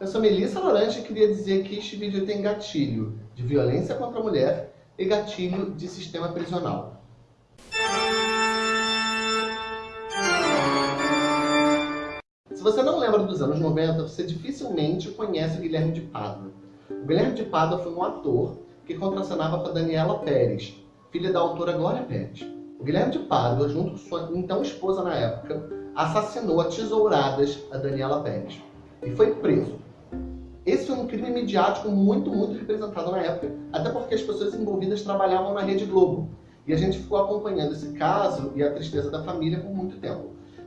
eu sou Melissa Laranja e queria dizer que este vídeo tem gatilho de violência contra a mulher e gatilho de sistema prisional. Se você não lembra dos anos 90, você dificilmente conhece o Guilherme de Pádua. O Guilherme de Pádua foi um ator que contracenava com a Daniela Pérez, filha da autora Glória Pérez. O Guilherme de Pádua, junto com sua então esposa na época, assassinou a tesouradas a Daniela Pérez e foi preso. Esse foi um crime midiático muito, muito representado na época, até porque as pessoas envolvidas trabalhavam na Rede Globo. E a gente ficou acompanhando esse caso e a tristeza da família por muito tempo.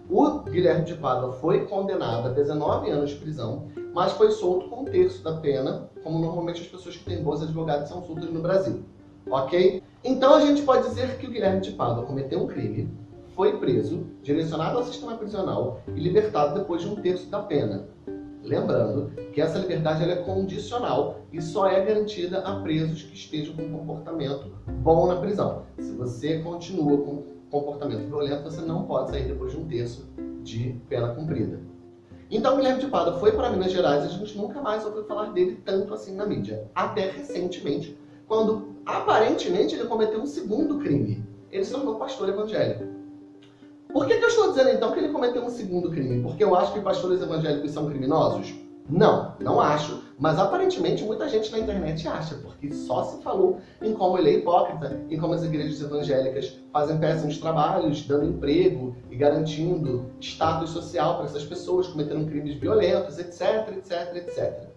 O Guilherme de Pádua foi condenado a 19 anos de prisão, mas foi solto com um terço da pena, como normalmente as pessoas que têm bons advogados são soltas no Brasil. Ok? Então a gente pode dizer que o Guilherme de Pádua cometeu um crime, foi preso, direcionado ao sistema prisional e libertado depois de um terço da pena. Lembrando que essa liberdade é condicional e só é garantida a presos que estejam com um comportamento bom na prisão. Se você continua com comportamento violento, você não pode sair depois de um terço de pena cumprida. Então, Guilherme de Pádua foi para Minas Gerais e a gente nunca mais ouviu falar dele tanto assim na mídia. Até recentemente, quando aparentemente ele cometeu um segundo crime. Ele se tornou pastor evangélico. Por que, que eu estou dizendo então que ele cometeu um segundo crime? Porque eu acho que pastores evangélicos são criminosos? Não, não acho. Mas aparentemente muita gente na internet acha, porque só se falou em como ele é hipócrita, em como as igrejas evangélicas fazem péssimos trabalhos, dando emprego e garantindo status social para essas pessoas, cometendo crimes violentos, etc, etc, etc.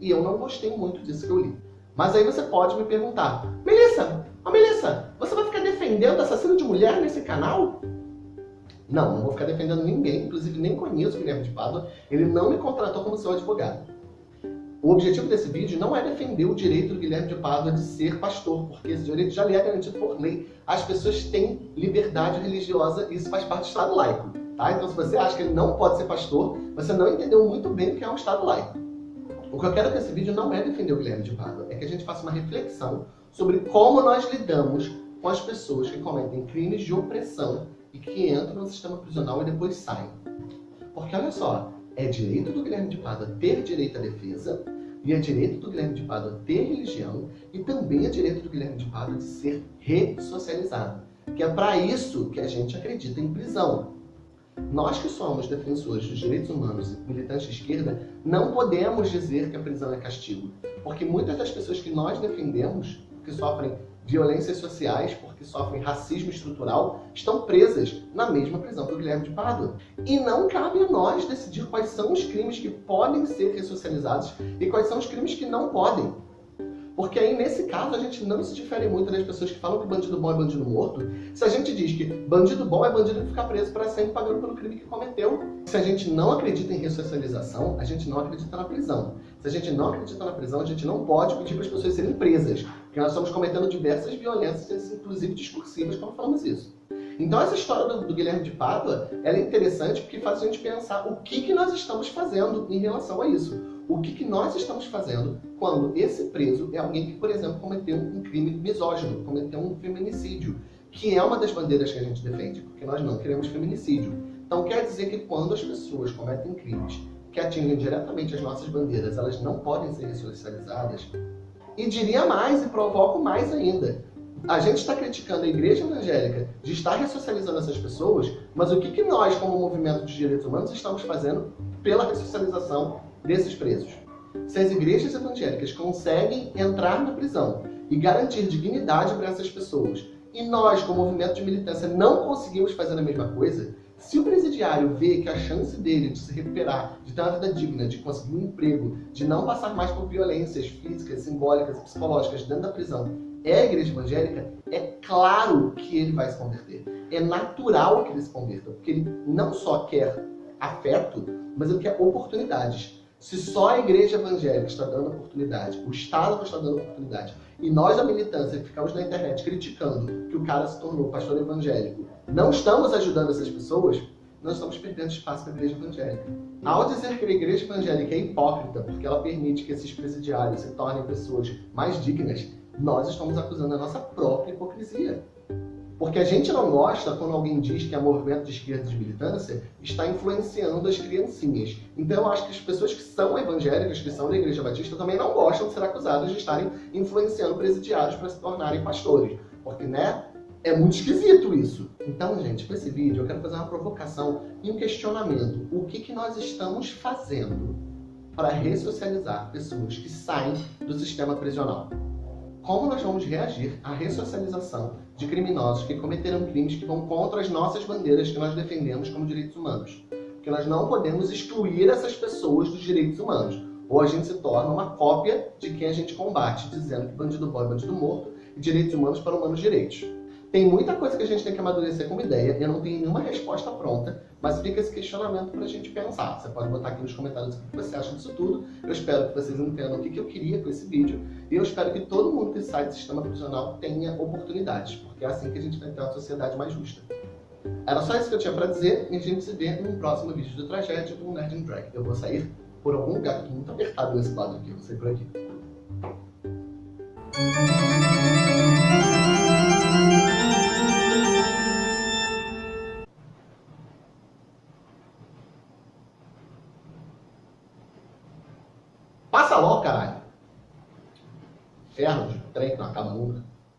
E eu não gostei muito disso que eu li. Mas aí você pode me perguntar, Melissa, oh Melissa, você vai ficar defendendo assassino de mulher nesse canal? Não, não vou ficar defendendo ninguém, inclusive nem conheço o Guilherme de Pádua, ele não me contratou como seu advogado. O objetivo desse vídeo não é defender o direito do Guilherme de Pádua de ser pastor, porque esse direito já lhe é garantido por lei. As pessoas têm liberdade religiosa e isso faz parte do Estado laico. Tá? Então se você acha que ele não pode ser pastor, você não entendeu muito bem o que é um Estado laico. O que eu quero nesse vídeo não é defender o Guilherme de Pádua, é que a gente faça uma reflexão sobre como nós lidamos com as pessoas que cometem crimes de opressão e que entram no sistema prisional e depois saem. Porque olha só, é direito do Guilherme de Pádua ter direito à defesa, e é direito do Guilherme de Pádua ter religião, e também é direito do Guilherme de Pádua de ser ressocializado. Que é para isso que a gente acredita em prisão. Nós que somos defensores dos direitos humanos e militantes de esquerda, não podemos dizer que a prisão é castigo. Porque muitas das pessoas que nós defendemos, que sofrem violências sociais, porque sofrem racismo estrutural, estão presas na mesma prisão que o Guilherme de Pádua. E não cabe a nós decidir quais são os crimes que podem ser ressocializados e quais são os crimes que não podem. Porque aí, nesse caso, a gente não se difere muito das pessoas que falam que bandido bom é bandido morto. Se a gente diz que bandido bom é bandido que fica preso para sempre pagando pelo crime que cometeu. Se a gente não acredita em ressocialização, a gente não acredita na prisão. Se a gente não acredita na prisão, a gente não pode pedir para as pessoas serem presas. Porque nós estamos cometendo diversas violências, inclusive discursivas, quando falamos isso. Então essa história do, do, Guilherme de Pádua, é interessante porque faz a gente pensar o que, que nós estamos fazendo em relação a isso. O que, que nós estamos fazendo quando esse preso é alguém que, por exemplo, cometeu um crime misógino, cometeu um feminicídio, que é uma das bandeiras que a gente defende, porque nós não queremos feminicídio. Então quer dizer que quando as pessoas cometem crimes que atingem diretamente as nossas bandeiras, elas não podem ser ressocializadas. E diria mais e provoco mais ainda a gente está criticando a igreja evangélica de estar ressocializando essas pessoas, mas o que, que nós, como movimento de direitos humanos, estamos fazendo pela ressocialização desses presos? Se as igrejas evangélicas conseguem entrar na prisão e garantir dignidade para essas pessoas, e nós, como movimento de militância, não conseguimos fazer a mesma coisa, se o presidiário vê que a chance dele de se recuperar, de ter uma vida digna, de conseguir um emprego, de não passar mais por violências físicas, simbólicas, psicológicas dentro da prisão, é a igreja evangélica, é claro que ele vai se converter. É natural que ele se converta, porque ele não só quer afeto, mas ele quer oportunidades. Se só a igreja evangélica está dando oportunidade, o Estado está dando oportunidade, e nós da militância ficamos na internet criticando que o cara se tornou pastor evangélico, não estamos ajudando essas pessoas, nós estamos perdendo espaço para a igreja evangélica. Ao dizer que a igreja evangélica é hipócrita porque ela permite que esses presidiários se tornem pessoas mais dignas, nós estamos acusando a nossa própria hipocrisia. Porque a gente não gosta quando alguém diz que a movimento de esquerda de militância está influenciando as criancinhas. Então eu acho que as pessoas que são evangélicas, que são da Igreja Batista, também não gostam de ser acusadas de estarem influenciando presidiários para se tornarem pastores. Porque, né, é muito esquisito isso. Então, gente, com esse vídeo eu quero fazer uma provocação e um questionamento. O que, que nós estamos fazendo para ressocializar pessoas que saem do sistema prisional? Como nós vamos reagir à ressocialização de criminosos que cometeram crimes que vão contra as nossas bandeiras que nós defendemos como direitos humanos. Porque nós não podemos excluir essas pessoas dos direitos humanos. Ou a gente se torna uma cópia de quem a gente combate, dizendo que bandido bom é bandido morto e direitos humanos para humanos direitos. Tem muita coisa que a gente tem que amadurecer como ideia, eu não tenho nenhuma resposta pronta, mas fica esse questionamento para a gente pensar. Você pode botar aqui nos comentários o que você acha disso tudo. Eu espero que vocês entendam o que eu queria com esse vídeo. E eu espero que todo mundo que sai do sistema prisional tenha oportunidades, porque é assim que a gente vai ter uma sociedade mais justa. Era só isso que eu tinha para dizer e a gente se vê no próximo vídeo de tragédia do Nerd and Drag. Eu vou sair por algum lugar, que muito apertado nesse quadro aqui, eu vou sair por aqui. Ferro de trem que não acaba nunca.